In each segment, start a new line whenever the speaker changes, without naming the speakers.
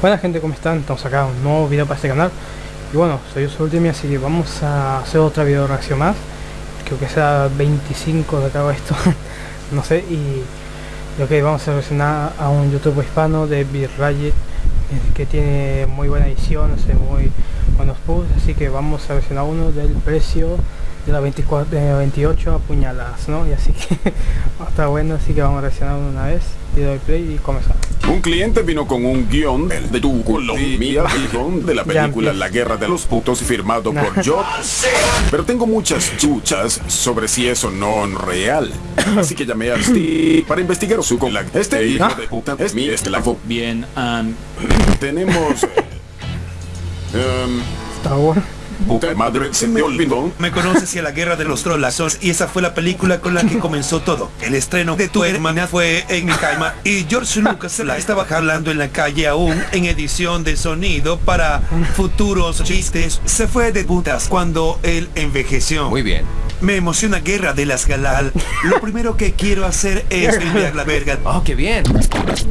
Buena gente, ¿cómo están? Estamos acá, un nuevo video para este canal. Y bueno, soy yo Ultimate, así que vamos a hacer otra video reacción más. Creo que sea 25 de acá esto No sé, y... Ok, vamos a reaccionar a un youtuber hispano de Birraye Que tiene muy buena edición, hace muy buenos posts. Así que vamos a reaccionar uno del precio de la 24, de 28 apuñaladas, ¿no? Y así que está bueno, así que vamos a reaccionar una vez y doy play y comenzamos.
Un cliente vino con un guion de tu Colombia, el guion de la película La Guerra de los Putos firmado por yo. Pero tengo muchas chuchas sobre si eso no es real. Así que llamé a Steve para investigar su con la Este hijo de puta es mi esclavo.
Bien, um,
Tenemos... em,
Está bueno.
Puta madre, se me olvidó.
Me conoces y a la guerra de los trollazos y esa fue la película con la que comenzó todo. El estreno de tu hermana fue en mi cama y George Lucas se la estaba jalando en la calle aún en edición de sonido para futuros chistes. Se fue de putas cuando él envejeció.
muy bien.
Me emociona Guerra de las Galal. Lo primero que quiero hacer es enviar la verga.
Oh, qué bien.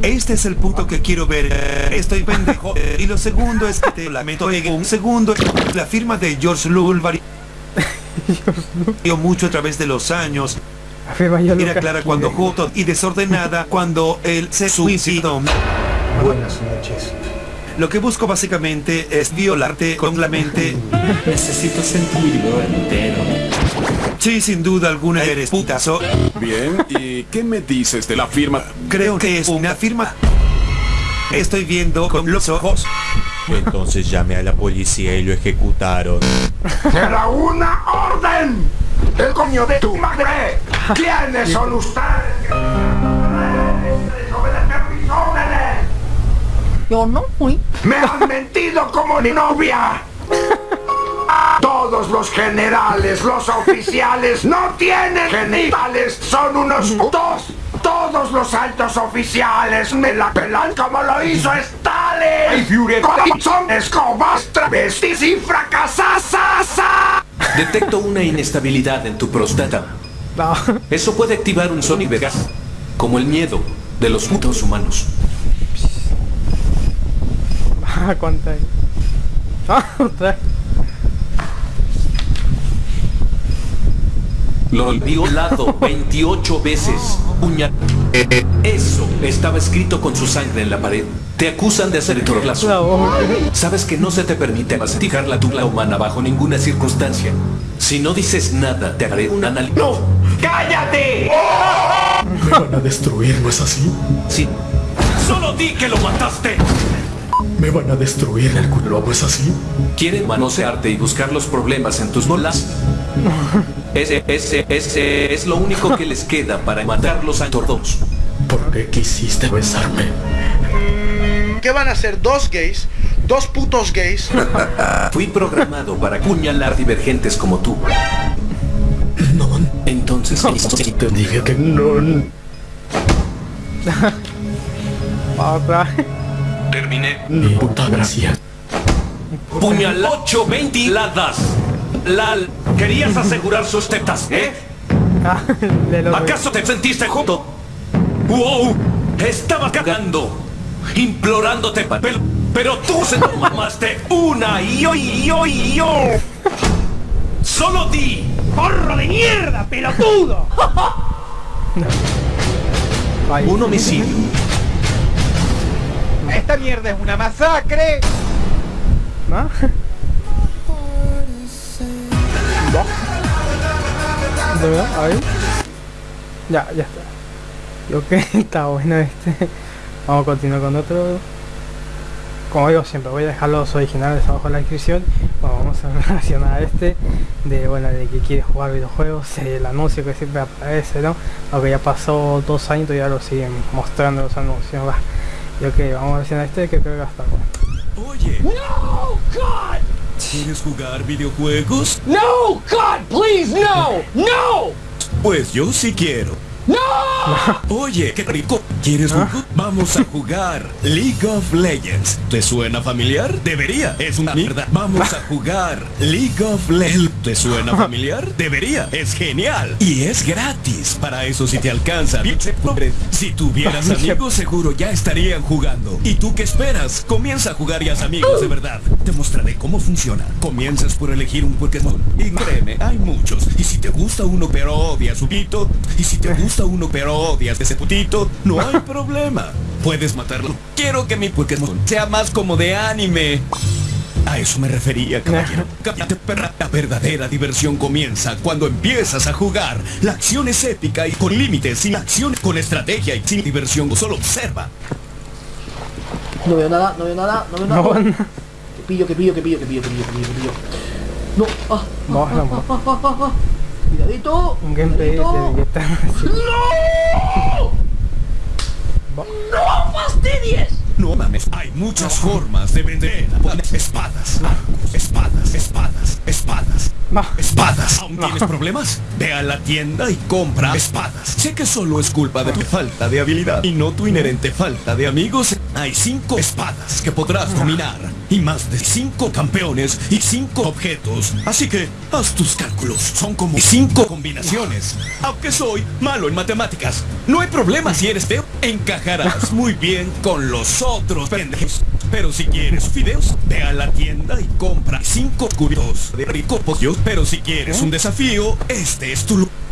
Este es el punto que quiero ver. Estoy pendejo. Y lo segundo es que te lamento. Un segundo, la firma de George Lul varió mucho a través de los años. Era clara cuando Joto y desordenada cuando él se suicidó.
Buenas noches.
Lo que busco básicamente es violarte con la mente.
Necesito sentirlo entero.
Sí, sin duda alguna eres putazo.
Bien, ¿y qué me dices de la firma?
Creo que es una firma. Estoy viendo con los ojos.
Entonces llamé a la policía y lo ejecutaron.
¡Era una orden! ¡El coño de tu madre! ¿Quiénes son ustedes? ¡Desobedecer mis órdenes!
Yo no fui.
¡Me han mentido como mi novia! Todos los generales, los oficiales, no tienen genitales, son unos putos. Todos los altos oficiales me la pelan como lo hizo Stalin. Son escobas, travestis y fracasasas.
Detecto una inestabilidad en tu próstata.
No.
Eso puede activar un Sony Vegas, como el miedo de los putos humanos.
Ah, ¿Cuánto hay? Ah, otra
Lo violado 28 veces. Puña. Eso estaba escrito con su sangre en la pared. Te acusan de hacer
La
troplazo.
voz.
Sabes que no se te permite masticar la tula humana bajo ninguna circunstancia. Si no dices nada, te haré un anal... ¡No!
¡Cállate!
Me van a destruir, ¿no es así?
Sí. ¡Solo di que lo mataste!
Me van a destruir el culo, ¿no es así?
¿Quieren manosearte y buscar los problemas en tus bolas? Ese, ese, ese es lo único que les queda para matarlos a todos.
¿Por qué quisiste besarme?
¿Qué van a ser dos gays? Dos putos gays.
Fui programado para apuñalar divergentes como tú.
No,
Entonces,
te dije que no.
Terminé.
Ni puta gracia.
Puñal 8 ventiladas. Lal, querías asegurar sus tetas, ¿eh?
Ah,
¿Acaso te sentiste junto? ¡Wow! Estaba cagando, implorándote, pa- pero, pero tú se lo mamaste una y yo y yo y yo. Solo di.
¡Porro de mierda, pelotudo!
Un homicidio.
Esta mierda es una masacre.
¿no? ¿De verdad? A ver. Ya, ya está. Lo que está bueno este. Vamos a continuar con otro. Como digo siempre, voy a dejar los originales abajo en la descripción. Bueno, vamos a relacionar a este. De bueno, de que quiere jugar videojuegos. El anuncio que siempre aparece, ¿no? Aunque ya pasó dos años y ya lo siguen mostrando los anuncios. Va. Y ok, vamos a relacionar a este que creo que va a estar bueno.
Oye. ¿Quieres jugar videojuegos?
No, God, please, no, no.
Pues yo sí quiero.
Oye, qué rico. ¿Quieres jugar? Vamos a jugar League of Legends. ¿Te suena familiar? Debería. Es una mierda. Vamos a jugar League of Legends. ¿Te suena familiar? Debería. Es genial. Y es gratis. Para eso si te alcanza. Pobre. Si tuvieras amigos seguro ya estarían jugando. ¿Y tú qué esperas? Comienza a jugar y haz amigos de verdad. Te mostraré cómo funciona. Comienzas por elegir un Pokémon. Y créeme, hay muchos. Y si te gusta uno pero odias su pito. Y si te gusta uno pero odias ese putito, no hay problema. Puedes matarlo. Quiero que mi Pokémon sea más como de anime. A eso me refería, caballero. Cállate, perra. La verdadera diversión comienza cuando empiezas a jugar. La acción es épica y con límites, sin acción, con estrategia y sin diversión. Solo observa.
No veo nada, no veo nada, no veo nada.
No, no.
Que pillo, que pillo, que pillo, que pillo, que pillo, que pillo, que pillo. No, ah,
No,
ah,
no.
ah, ah, ah, ah. Cuidadito.
Un gameplay de
cuidadito.
que está
¡No fastidies!
No mames, hay muchas formas de vender espadas, arcos, espadas, espadas, espadas.
No.
Espadas. ¿Aún tienes problemas? Ve a la tienda y compra espadas. Sé que solo es culpa de tu falta de habilidad y no tu inherente falta de amigos. Hay cinco espadas que podrás dominar y más de cinco campeones y cinco objetos. Así que haz tus cálculos. Son como cinco combinaciones. Aunque soy malo en matemáticas, no hay problema si eres feo. Encajarás muy bien con los otros pendejos. Pero si quieres fideos, ve a la tienda y compra cinco cubitos de rico pollo. Pero si quieres un desafío, este es tu lugar.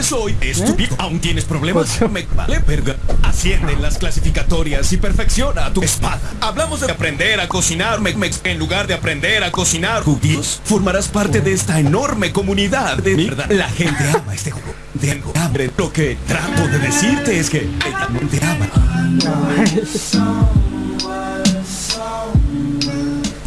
Soy estúpido. ¿Aún tienes problemas? Me vale verga. Asciende en las clasificatorias y perfecciona tu espada. Hablamos de aprender a cocinar me- me- en lugar de aprender a cocinar judíos. Formarás parte de esta enorme comunidad de mierda. La gente ama este juego. De algo hambre. Lo que trato de decirte es que ella no te ama.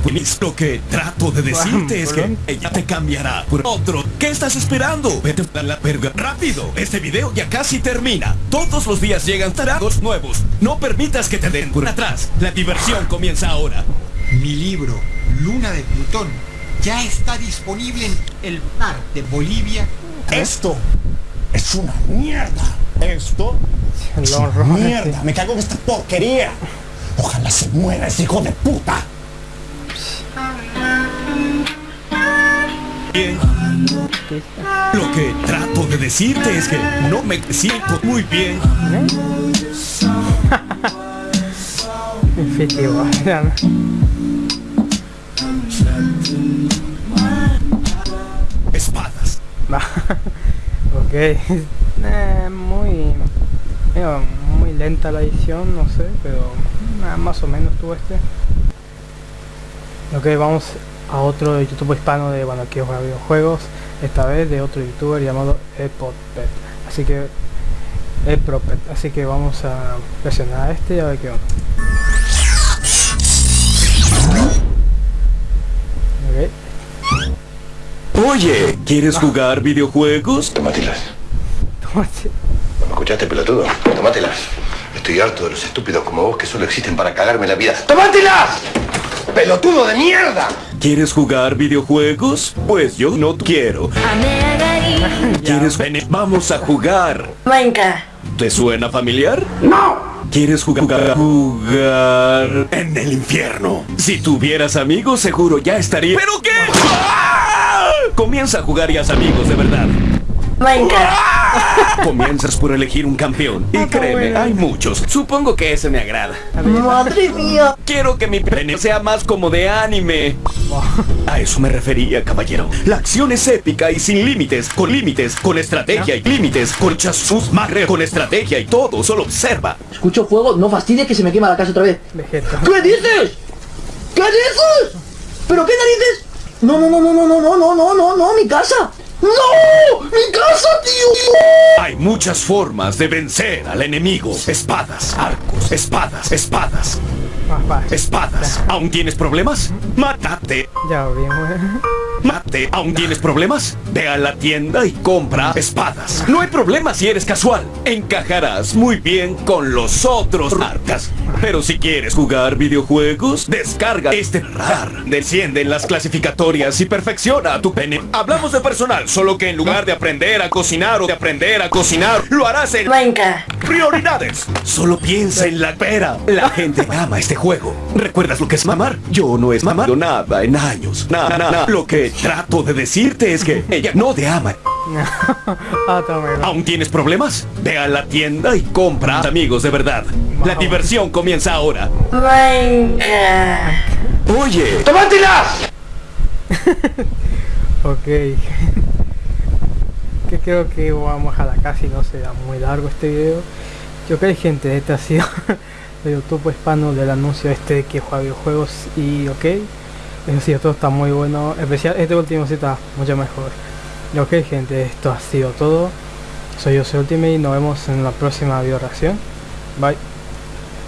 Pues Lo que trato de decirte es que ella te cambiará por otro. ¿Qué estás esperando? Vete a la verga rápido. Este video ya casi termina. Todos los días llegan taragos nuevos. No permitas que te den por atrás. La diversión comienza ahora.
Mi libro, Luna de Plutón, ya está disponible en el mar de Bolivia.
Esto es una mierda. Esto es
Lo
una mierda. Me cago en esta porquería. Ojalá se muera ese hijo de puta.
Bien. Lo que trato de decirte es que no me siento muy bien.
No.
Espadas.
Ok. Eh, muy... digo, muy lenta la edición, no sé, pero ah, más o menos tuvo este. Ok, vamos a otro YouTube hispano de, bueno, que juega videojuegos, esta vez de otro youtuber llamado Epopet. Así que... Epropet. Así que vamos a presionar a este y a ver qué onda. Ok.
Oye, ¿quieres jugar videojuegos?
Tómatelas.
Tómate.
¿Me escuchaste, pelotudo? Tómatelas. Estoy harto de los estúpidos como vos que solo existen para cagarme la vida. ¡Tómatelas! ¡Pelotudo de mierda!
¿Quieres jugar videojuegos? Pues yo no quiero. ¿Quieres venir? Vamos a jugar.
Minecraft.
¿Te suena familiar?
¡No!
¿Quieres jugar? Jugar en el infierno. Si tuvieras amigos, seguro ya estaría. ¿Pero qué? ¡Ah! Comienza a jugar y haz amigos de verdad.
Minecraft.
Comienzas por elegir un campeón. Y créeme, hay muchos. Supongo que ese me agrada.
Madre mía.
Quiero que mi pene sea más como de anime. A eso me refería, caballero. La acción es épica y sin límites, con límites, con estrategia y límites, con chasus magre, con estrategia y todo. Solo observa.
Escucho fuego, no fastidies que se me quema la casa otra vez.
Vegeta.
¿Qué dices? ¿Qué dices? ¿Pero qué narices? No, no, no, no, no, no, no, no, no, no, no, mi casa. ¡No! ¡Mi casa, tío!
Hay muchas formas de vencer al enemigo. Espadas, arcos, espadas, espadas, espadas. ¿Aún tienes problemas? Mátate.
Ya bien.
Mate, ¿aún tienes problemas? Ve a la tienda y compra espadas. No hay problema si eres casual. Encajarás muy bien con los otros marcas. Pero si quieres jugar videojuegos, descarga este RAR. Desciende en las clasificatorias y perfecciona tu pene. Hablamos de personal, solo que en lugar de aprender a cocinar o de aprender a cocinar, lo harás en prioridades. Solo piensa en la pera. La gente ama este juego. ¿Recuerdas lo que es mamar? Yo no he mamado nada en años. Nada, nada. Lo que trato de decirte es que ella no te ama.
Ah.
¿Aún tienes problemas? Ve a la tienda y compra amigos de verdad. La diversión comienza ahora. Oye,
¡Tomátela!
Ok. que creo que vamos a la casa y no será muy largo este video. Yo ok gente, este ha sido el YouTube hispano del anuncio este de que juega videojuegos y ok. Eso sí, todo está muy bueno. Especial este último sí está mucho mejor. Ok gente, esto ha sido todo. Soy yo, soy Ultimate y nos vemos en la próxima video reacción. Bye.